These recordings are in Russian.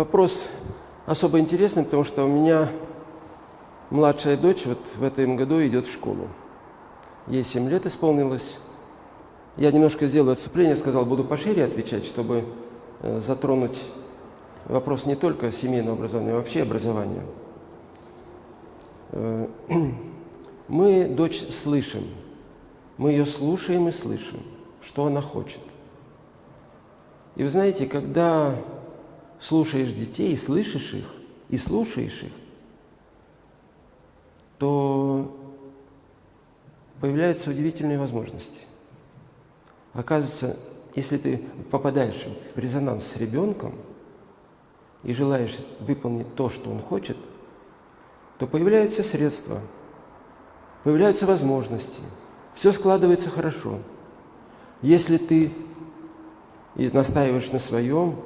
Вопрос особо интересный, потому что у меня младшая дочь вот в этом году идет в школу. Ей 7 лет исполнилось. Я немножко сделаю отступление, сказал, буду пошире отвечать, чтобы э, затронуть вопрос не только семейного образования, а вообще образования. Э, мы дочь слышим, мы ее слушаем и слышим, что она хочет. И вы знаете, когда слушаешь детей, и слышишь их, и слушаешь их, то появляются удивительные возможности. Оказывается, если ты попадаешь в резонанс с ребенком и желаешь выполнить то, что он хочет, то появляются средства, появляются возможности, все складывается хорошо. Если ты и настаиваешь на своем,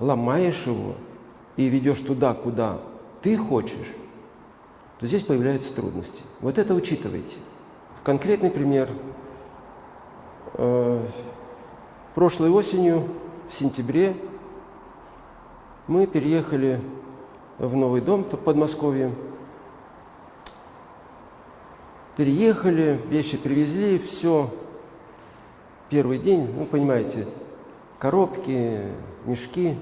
ломаешь его и ведешь туда, куда ты хочешь, то здесь появляются трудности. Вот это учитывайте. Конкретный пример. Э, прошлой осенью, в сентябре, мы переехали в новый дом в Подмосковье. Переехали, вещи привезли, все. Первый день, ну, понимаете, коробки, мешки.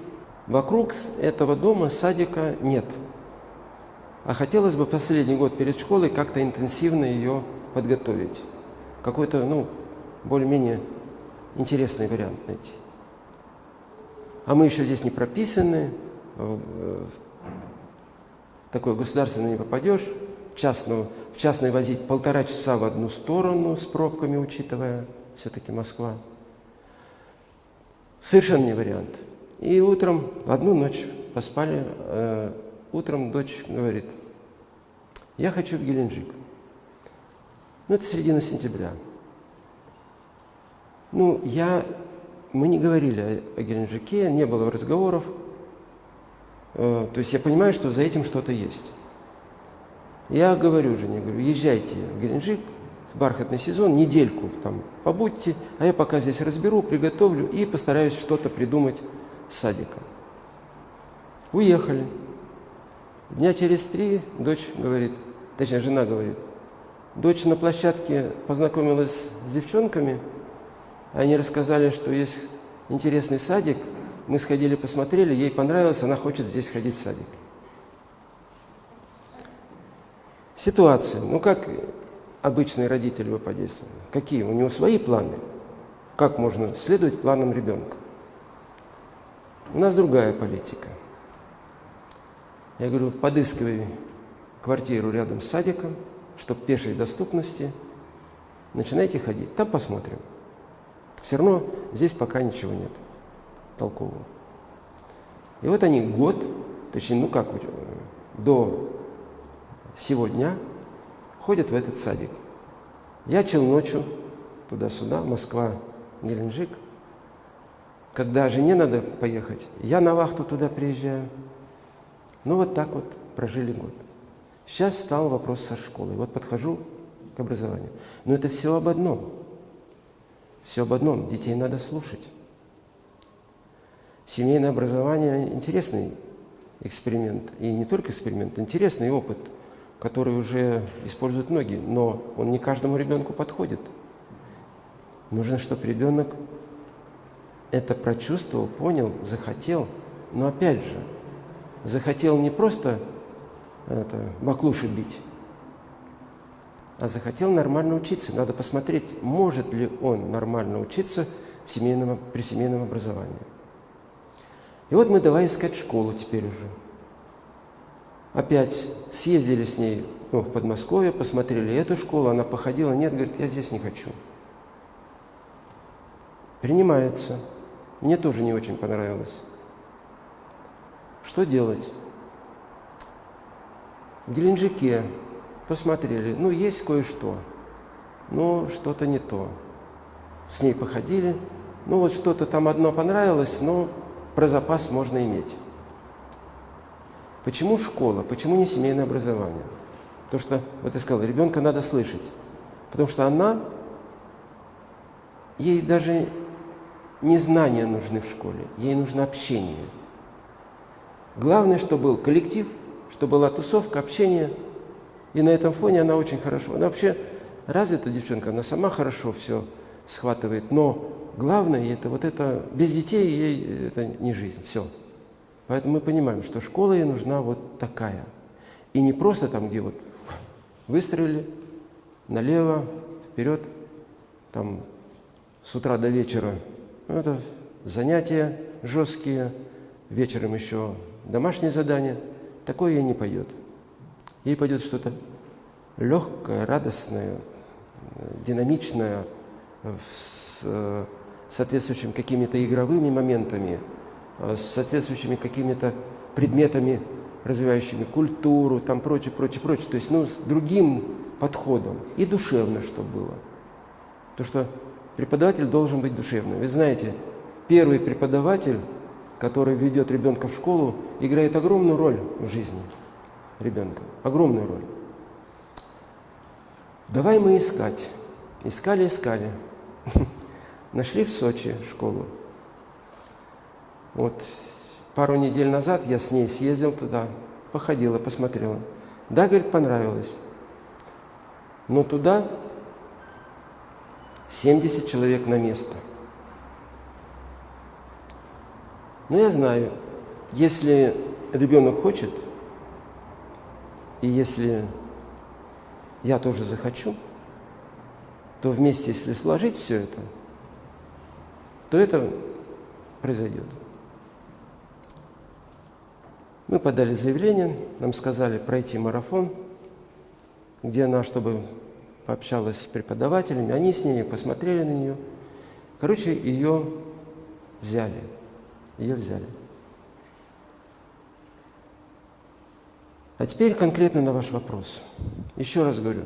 Вокруг этого дома садика нет. А хотелось бы последний год перед школой как-то интенсивно ее подготовить. Какой-то, ну, более-менее интересный вариант найти. А мы еще здесь не прописаны, в такое государственное не попадешь, частную, в частной возить полтора часа в одну сторону с пробками, учитывая все-таки Москва. Совершенно не вариант. И утром, одну ночь поспали, э, утром дочь говорит, я хочу в Геленджик. Ну, это середина сентября. Ну, я, мы не говорили о, о Геленджике, не было разговоров. Э, то есть я понимаю, что за этим что-то есть. Я говорю жене, говорю, езжайте в Геленджик, бархатный сезон, недельку там побудьте, а я пока здесь разберу, приготовлю и постараюсь что-то придумать с садиком. Уехали. Дня через три дочь говорит, точнее, жена говорит, дочь на площадке познакомилась с девчонками, они рассказали, что есть интересный садик, мы сходили, посмотрели, ей понравилось, она хочет здесь ходить в садик. Ситуация. Ну, как обычный родитель бы подействовал? Какие? У него свои планы. Как можно следовать планам ребенка? У нас другая политика. Я говорю, подыскивай квартиру рядом с садиком, чтобы пешей доступности. Начинайте ходить, там посмотрим. Все равно здесь пока ничего нет толкового. И вот они год, точнее, ну как, до сегодня ходят в этот садик. Я ночью туда-сюда, Москва, Геленджик. Когда жене надо поехать, я на вахту туда приезжаю. Ну вот так вот прожили год. Сейчас стал вопрос со школой. Вот подхожу к образованию. Но это все об одном. Все об одном. Детей надо слушать. Семейное образование – интересный эксперимент. И не только эксперимент, интересный опыт, который уже используют многие. Но он не каждому ребенку подходит. Нужно, чтобы ребенок это прочувствовал, понял, захотел. Но опять же, захотел не просто это, баклуши бить, а захотел нормально учиться. Надо посмотреть, может ли он нормально учиться в семейном, при семейном образовании. И вот мы давай искать школу теперь уже. Опять съездили с ней ну, в Подмосковье, посмотрели эту школу, она походила, нет, говорит, я здесь не хочу. Принимается. Мне тоже не очень понравилось. Что делать? В Геленджике посмотрели, ну, есть кое-что, но что-то не то. С ней походили, ну, вот что-то там одно понравилось, но про запас можно иметь. Почему школа? Почему не семейное образование? Потому что, вот я сказал, ребенка надо слышать. Потому что она, ей даже не знания нужны в школе, ей нужно общение – Главное, что был коллектив, что была тусовка, общение. И на этом фоне она очень хорошо. Она вообще развита девчонка, она сама хорошо все схватывает. Но главное, это вот это, без детей ей это не жизнь, все. Поэтому мы понимаем, что школа ей нужна вот такая. И не просто там, где вот выстрелили, налево, вперед, там с утра до вечера. Ну, это занятия жесткие, вечером еще домашнее задание. Такое ей не пойдет. Ей пойдет что-то легкое, радостное, динамичное, с э, соответствующими какими-то игровыми моментами, с соответствующими какими-то предметами, развивающими культуру, там прочее, прочее, прочее. То есть, ну, с другим подходом. И душевно, чтобы было. То, что преподаватель должен быть душевным. Вы знаете, первый преподаватель, который ведет ребенка в школу, играет огромную роль в жизни ребенка. Огромную роль. Давай мы искать. Искали, искали. Нашли в Сочи школу. Вот пару недель назад я с ней съездил туда, походила, посмотрела. Да, говорит, понравилось. Но туда 70 человек на место. Но я знаю, если ребенок хочет, и если я тоже захочу, то вместе, если сложить все это, то это произойдет. Мы подали заявление, нам сказали пройти марафон, где она, чтобы пообщалась с преподавателями, они с ней посмотрели на нее. Короче, ее взяли, ее взяли. А теперь конкретно на ваш вопрос. Еще раз говорю,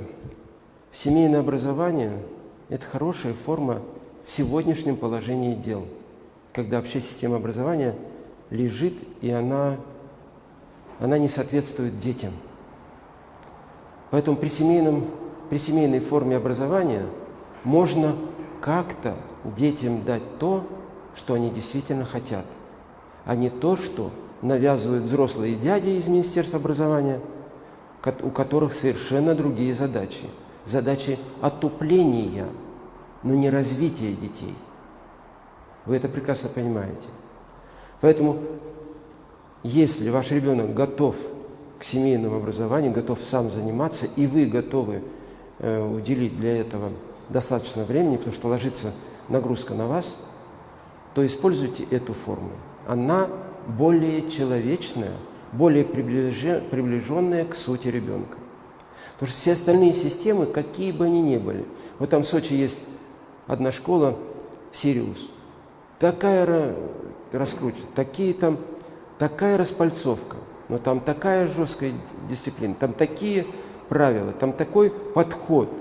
семейное образование – это хорошая форма в сегодняшнем положении дел, когда вообще система образования лежит, и она, она не соответствует детям. Поэтому при семейном при семейной форме образования можно как-то детям дать то, что они действительно хотят, а не то, что навязывают взрослые дяди из Министерства образования, у которых совершенно другие задачи. Задачи отупления, но не развития детей. Вы это прекрасно понимаете. Поэтому, если ваш ребенок готов к семейному образованию, готов сам заниматься, и вы готовы Э, уделить для этого достаточно времени, потому что ложится нагрузка на вас, то используйте эту форму. Она более человечная, более приближенная к сути ребенка. Потому что все остальные системы, какие бы они ни были, вот там в Сочи есть одна школа, Сириус, такая раскручена, такие там, такая распальцовка, но там такая жесткая дисциплина, там такие правила, там такой подход,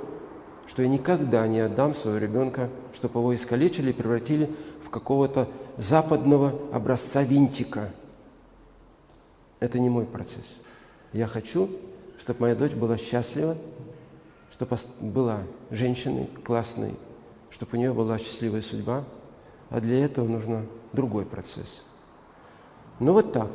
что я никогда не отдам своего ребенка, чтобы его искалечили и превратили в какого-то западного образца винтика. Это не мой процесс. Я хочу, чтобы моя дочь была счастлива, чтобы была женщиной классной, чтобы у нее была счастливая судьба, а для этого нужно другой процесс. Ну вот так.